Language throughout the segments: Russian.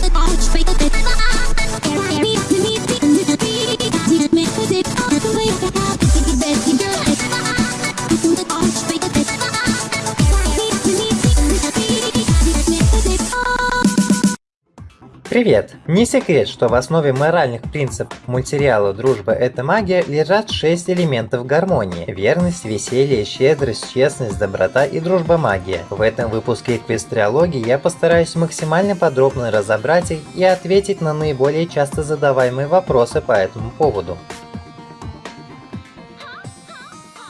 the Привет! Не секрет, что в основе моральных принципов мультсериала «Дружба – это магия» лежат шесть элементов гармонии. Верность, веселье, щедрость, честность, доброта и дружба магия. В этом выпуске Эквестриологии я постараюсь максимально подробно разобрать их и ответить на наиболее часто задаваемые вопросы по этому поводу.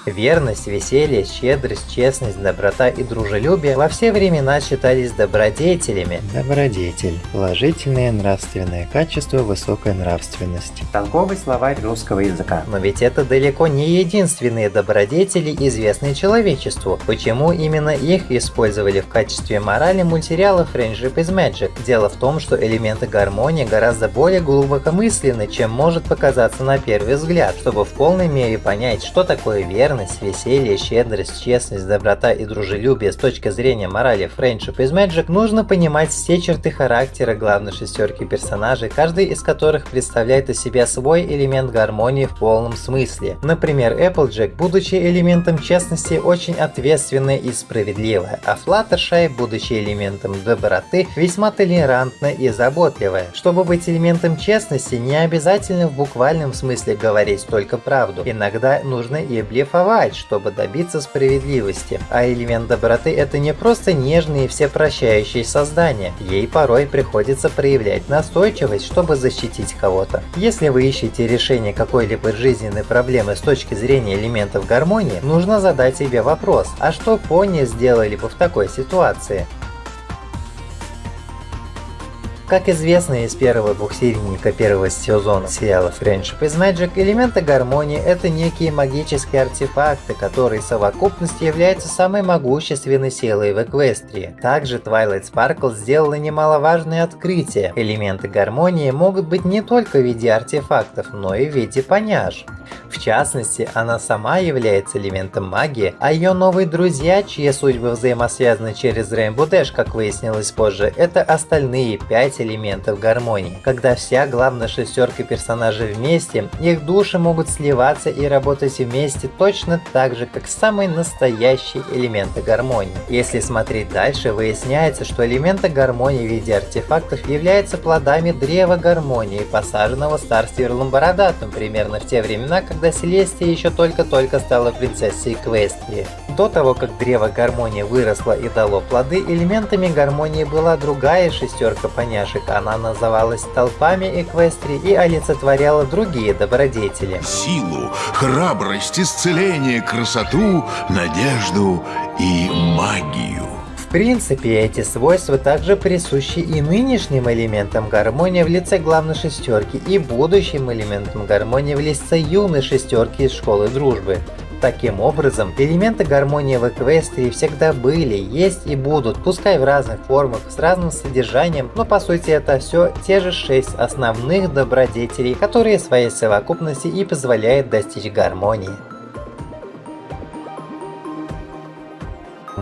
Верность, веселье, щедрость, честность, доброта и дружелюбие во все времена считались добродетелями. Добродетель – положительное нравственное качество высокой нравственности. Толковый словарь русского языка. Но ведь это далеко не единственные добродетели, известные человечеству. Почему именно их использовали в качестве морали мультсериала Friendship is Magic? Дело в том, что элементы гармонии гораздо более глубокомысленны, чем может показаться на первый взгляд. Чтобы в полной мере понять, что такое верность, верность, веселье, щедрость, честность, доброта и дружелюбие с точки зрения морали Friendship is Magic, нужно понимать все черты характера главной шестерки персонажей, каждый из которых представляет из себя свой элемент гармонии в полном смысле. Например, Applejack, будучи элементом честности, очень ответственная и справедливая, а Fluttershy, будучи элементом доброты, весьма толерантная и заботливая. Чтобы быть элементом честности, не обязательно в буквальном смысле говорить только правду. Иногда нужно и блефовать рисковать, чтобы добиться справедливости. А элемент доброты это не просто нежные и всепрощающие создания. Ей порой приходится проявлять настойчивость, чтобы защитить кого-то. Если вы ищете решение какой-либо жизненной проблемы с точки зрения элементов гармонии, нужно задать себе вопрос, а что пони сделали бы в такой ситуации? Как известно из первого двухсерийника первого сезона сериала Friendship is Magic, элементы гармонии — это некие магические артефакты, которые в совокупности являются самой могущественной силой в Эквестрии. Также Twilight Sparkle сделала немаловажное открытие. Элементы гармонии могут быть не только в виде артефактов, но и в виде поняж. В частности, она сама является элементом магии, а ее новые друзья, чьи судьбы взаимосвязаны через Rainbow Dash, как выяснилось позже, это остальные пять элементов гармонии. Когда вся главная шестерка персонажей вместе, их души могут сливаться и работать вместе точно так же, как самые настоящие элементы гармонии. Если смотреть дальше, выясняется, что элементы гармонии в виде артефактов являются плодами древа гармонии, посаженного Старстиверлом Бородатым примерно в те времена, когда Селестия еще только-только стала принцессой Эквестрии. До того, как древо гармонии выросло и дало плоды, элементами гармонии была другая шестерка поняшек девушек она называлась толпами Эквестрии и олицетворяла другие добродетели. Силу, храбрость, исцеление, красоту, надежду и магию. В принципе, эти свойства также присущи и нынешним элементам гармонии в лице главной шестерки и будущим элементам гармонии в лице юной шестерки из школы дружбы. Таким образом, элементы гармонии в Эквестрии всегда были, есть и будут, пускай в разных формах, с разным содержанием, но по сути это все те же шесть основных добродетелей, которые своей совокупности и позволяют достичь гармонии.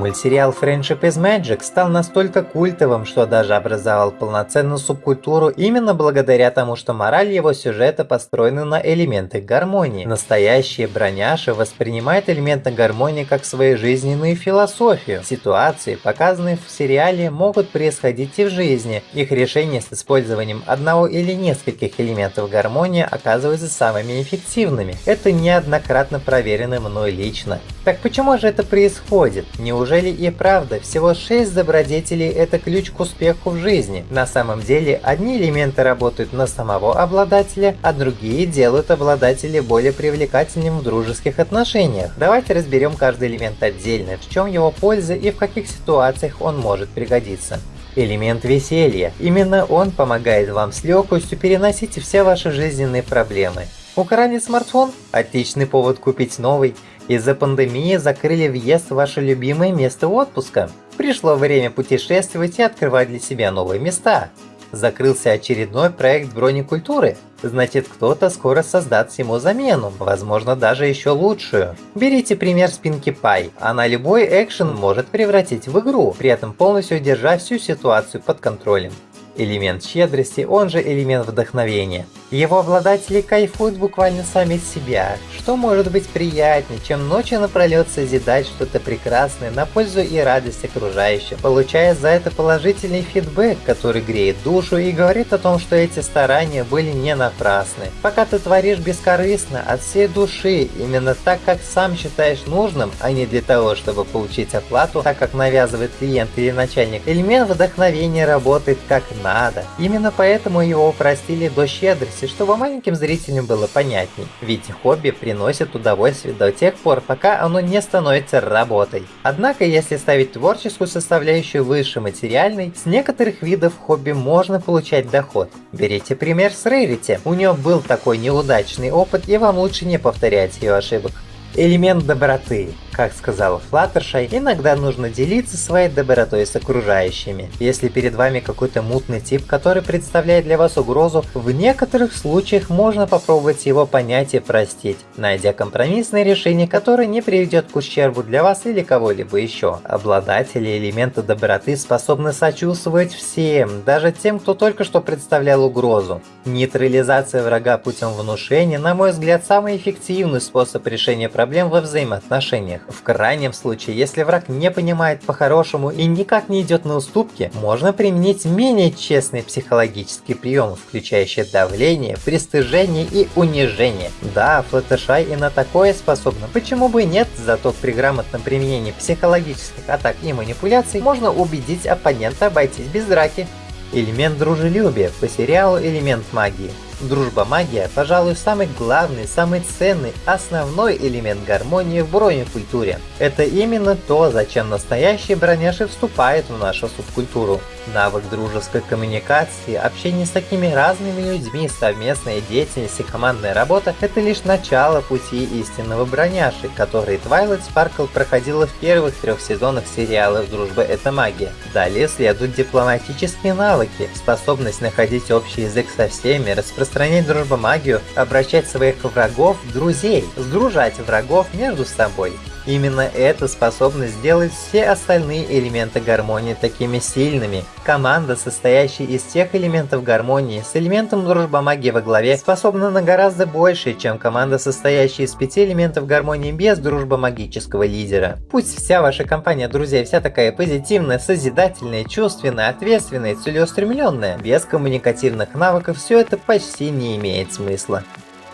Мультсериал Friendship is Magic стал настолько культовым, что даже образовал полноценную субкультуру именно благодаря тому, что мораль его сюжета построена на элементах гармонии. Настоящие броняши воспринимают элементы гармонии как свою жизненную философию. Ситуации, показанные в сериале, могут происходить и в жизни. Их решения с использованием одного или нескольких элементов гармонии оказываются самыми эффективными. Это неоднократно проверено мной лично. Так почему же это происходит? Не Неужели и правда всего 6 добродетелей это ключ к успеху в жизни? На самом деле, одни элементы работают на самого обладателя, а другие делают обладателя более привлекательным в дружеских отношениях. Давайте разберем каждый элемент отдельно, в чем его польза и в каких ситуациях он может пригодиться. Элемент веселья. Именно он помогает вам с легкостью переносить все ваши жизненные проблемы. Украли смартфон? Отличный повод купить новый. Из-за пандемии закрыли въезд в ваше любимое место отпуска. Пришло время путешествовать и открывать для себя новые места. Закрылся очередной проект бронекультуры. Значит, кто-то скоро создаст ему замену, возможно даже еще лучшую. Берите пример спинки Пай. Она любой экшен может превратить в игру, при этом полностью держа всю ситуацию под контролем. Элемент щедрости, он же элемент вдохновения. Его обладатели кайфуют буквально сами с себя. Что может быть приятнее, чем ночью напролет созидать что-то прекрасное на пользу и радость окружающим, получая за это положительный фидбэк, который греет душу и говорит о том, что эти старания были не напрасны. Пока ты творишь бескорыстно, от всей души, именно так, как сам считаешь нужным, а не для того, чтобы получить оплату, так как навязывает клиент или начальник, элемент вдохновения работает как надо. Именно поэтому его упростили до щедрости подробности, чтобы маленьким зрителям было понятней. Ведь хобби приносит удовольствие до тех пор, пока оно не становится работой. Однако, если ставить творческую составляющую выше материальной, с некоторых видов хобби можно получать доход. Берите пример с Rarity. У нее был такой неудачный опыт, и вам лучше не повторять ее ошибок. Элемент доброты. Как сказала Флаттершай, иногда нужно делиться своей добротой с окружающими. Если перед вами какой-то мутный тип, который представляет для вас угрозу, в некоторых случаях можно попробовать его понять и простить, найдя компромиссное решение, которое не приведет к ущербу для вас или кого-либо еще. Обладатели элемента доброты способны сочувствовать всем, даже тем, кто только что представлял угрозу. Нейтрализация врага путем внушения, на мой взгляд, самый эффективный способ решения проблем во взаимоотношениях. В крайнем случае, если враг не понимает по-хорошему и никак не идет на уступки, можно применить менее честный психологический прием, включающий давление, пристыжение и унижение. Да, Флаттершай и на такое способна, почему бы и нет, зато при грамотном применении психологических атак и манипуляций можно убедить оппонента обойтись без драки. Элемент дружелюбия по сериалу «Элемент магии». Дружба-магия, пожалуй, самый главный, самый ценный, основной элемент гармонии в бронекультуре. Это именно то, зачем настоящий броняши вступает в нашу субкультуру. Навык дружеской коммуникации, общение с такими разными людьми, совместная деятельность и командная работа – это лишь начало пути истинного броняши, который Twilight Sparkle проходила в первых трех сезонах сериалов «Дружба – это магия». Далее следуют дипломатические навыки, способность находить общий язык со всеми, распространять распространять дружбомагию, обращать своих врагов друзей, сдружать врагов между собой. Именно эта способность сделает все остальные элементы гармонии такими сильными. Команда, состоящая из тех элементов гармонии, с элементом дружбомагии во главе, способна на гораздо больше, чем команда, состоящая из пяти элементов гармонии без дружбомагического лидера. Пусть вся ваша компания друзей вся такая позитивная, созидательная, чувственная, ответственная, целеустремленная, без коммуникативных навыков все это почти не имеет смысла.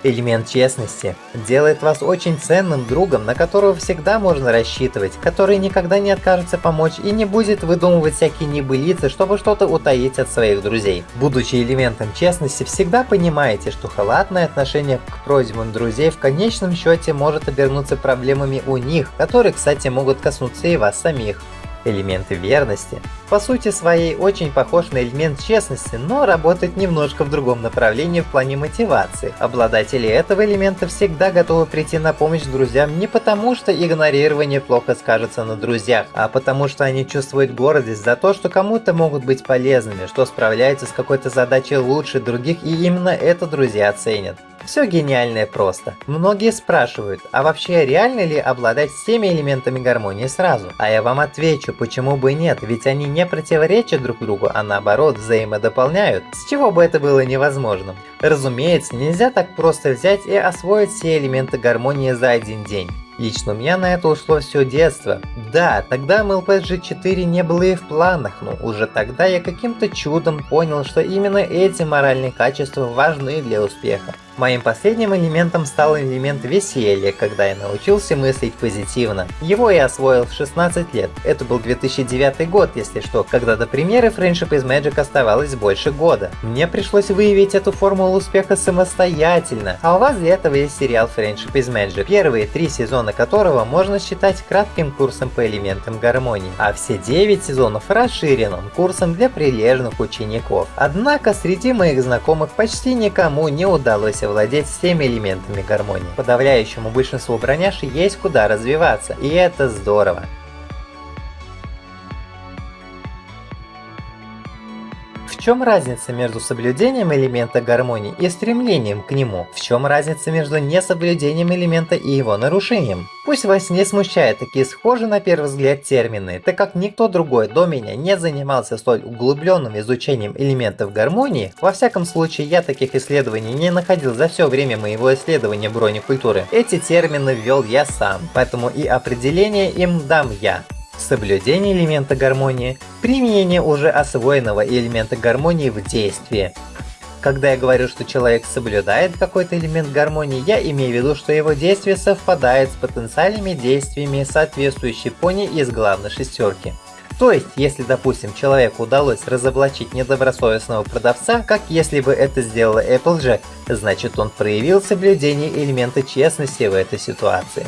Элемент честности делает вас очень ценным другом, на которого всегда можно рассчитывать, который никогда не откажется помочь и не будет выдумывать всякие небылицы, чтобы что-то утаить от своих друзей. Будучи элементом честности, всегда понимаете, что халатное отношение к просьбам друзей в конечном счете может обернуться проблемами у них, которые, кстати, могут коснуться и вас самих элементы верности. По сути своей очень похож на элемент честности, но работает немножко в другом направлении в плане мотивации. Обладатели этого элемента всегда готовы прийти на помощь друзьям не потому, что игнорирование плохо скажется на друзьях, а потому что они чувствуют гордость за то, что кому-то могут быть полезными, что справляются с какой-то задачей лучше других и именно это друзья ценят. Все гениальное просто. Многие спрашивают, а вообще реально ли обладать всеми элементами гармонии сразу? А я вам отвечу, почему бы нет, ведь они не противоречат друг другу, а наоборот взаимодополняют. С чего бы это было невозможным? Разумеется, нельзя так просто взять и освоить все элементы гармонии за один день. Лично у меня на это ушло все детство. Да, тогда MLPG 4 не было и в планах, но уже тогда я каким-то чудом понял, что именно эти моральные качества важны для успеха. Моим последним элементом стал элемент веселья, когда я научился мыслить позитивно. Его я освоил в 16 лет. Это был 2009 год, если что, когда до премьеры Friendship is Magic оставалось больше года. Мне пришлось выявить эту формулу успеха самостоятельно, а у вас для этого есть сериал Friendship is Magic, первые три сезона которого можно считать кратким курсом по элементам гармонии, а все 9 сезонов расширенным курсом для прилежных учеников. Однако среди моих знакомых почти никому не удалось владеть всеми элементами гармонии. Подавляющему большинству броняши есть куда развиваться, и это здорово. Чем разница между соблюдением элемента гармонии и стремлением к нему? В чем разница между несоблюдением элемента и его нарушением? Пусть вас не смущают такие схожие на первый взгляд термины, так как никто другой до меня не занимался столь углубленным изучением элементов гармонии, во всяком случае я таких исследований не находил за все время моего исследования бронекультуры. Эти термины ввел я сам, поэтому и определение им дам я. Соблюдение элемента гармонии, применение уже освоенного элемента гармонии в действии, когда я говорю, что человек соблюдает какой-то элемент гармонии, я имею в виду, что его действие совпадает с потенциальными действиями соответствующей пони из главной шестерки. То есть, если, допустим, человеку удалось разоблачить недобросовестного продавца, как если бы это сделала Applejack, значит он проявил соблюдение элемента честности в этой ситуации.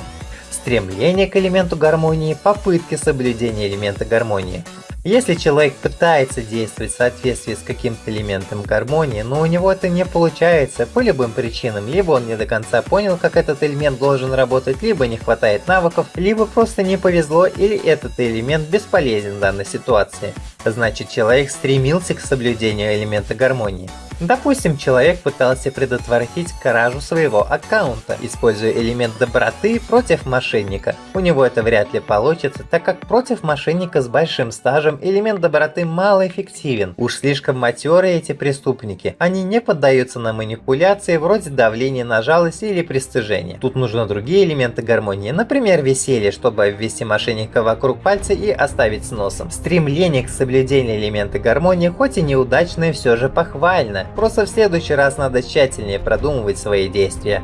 Стремление к элементу гармонии, попытки соблюдения элемента гармонии. Если человек пытается действовать в соответствии с каким-то элементом гармонии, но у него это не получается по любым причинам, либо он не до конца понял, как этот элемент должен работать, либо не хватает навыков, либо просто не повезло, или этот элемент бесполезен в данной ситуации. Значит человек стремился к соблюдению элемента гармонии. Допустим, человек пытался предотвратить кражу своего аккаунта, используя элемент доброты против мошенника. У него это вряд ли получится, так как против мошенника с большим стажем элемент доброты малоэффективен. Уж слишком матерые эти преступники. Они не поддаются на манипуляции вроде давления на жалость или пристыжения. Тут нужны другие элементы гармонии, например веселье, чтобы обвести мошенника вокруг пальца и оставить с носом. Стремление к соблюдению элемента гармонии, хоть и неудачное, все же похвально. Просто в следующий раз надо тщательнее продумывать свои действия.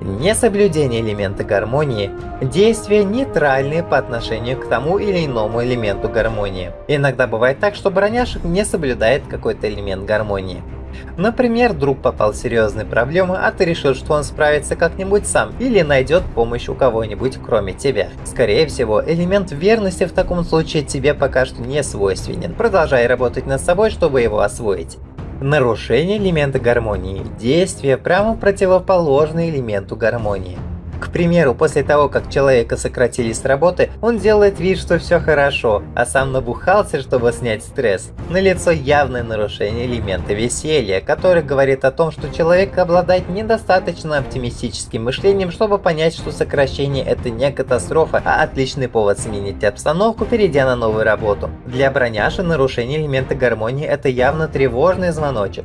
Несоблюдение элемента гармонии – действия нейтральные по отношению к тому или иному элементу гармонии. Иногда бывает так, что броняшек не соблюдает какой-то элемент гармонии. Например, друг попал в серьезные проблемы, а ты решил, что он справится как-нибудь сам или найдет помощь у кого-нибудь кроме тебя. Скорее всего, элемент верности в таком случае тебе пока что не свойственен. Продолжай работать над собой, чтобы его освоить. Нарушение элемента гармонии – действие прямо противоположное элементу гармонии. К примеру, после того, как человека сократили с работы, он делает вид, что все хорошо, а сам набухался, чтобы снять стресс. На лицо явное нарушение элемента веселья, который говорит о том, что человек обладает недостаточно оптимистическим мышлением, чтобы понять, что сокращение это не катастрофа, а отличный повод сменить обстановку, перейдя на новую работу. Для броняши нарушение элемента гармонии это явно тревожный звоночек.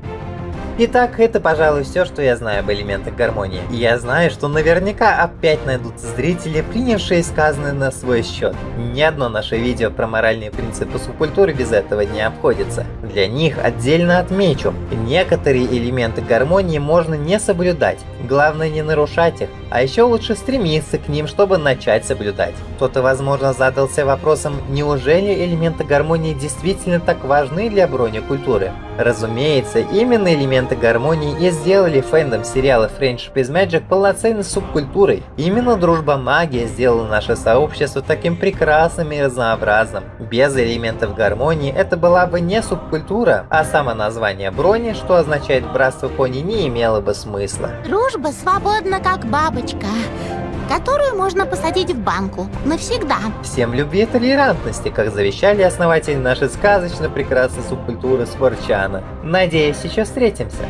Итак, это, пожалуй, все, что я знаю об элементах гармонии. И я знаю, что наверняка опять найдутся зрители, принявшие сказанное на свой счет. Ни одно наше видео про моральные принципы субкультуры без этого не обходится. Для них отдельно отмечу, некоторые элементы гармонии можно не соблюдать, главное не нарушать их, а еще лучше стремиться к ним, чтобы начать соблюдать. Кто-то, возможно, задался вопросом, неужели элементы гармонии действительно так важны для бронекультуры? Разумеется, именно элементы гармонии и сделали фэндом сериала Friendship is Magic полноценной субкультурой. Именно дружба магия сделала наше сообщество таким прекрасным и разнообразным. Без элементов гармонии это была бы не субкультура, а само название брони, что означает братство пони, не имело бы смысла. Дружба свободна, как бабочка которую можно посадить в банку навсегда. Всем любви и толерантности, как завещали основатели нашей сказочно прекрасной субкультуры Спорчана. Надеюсь, еще встретимся.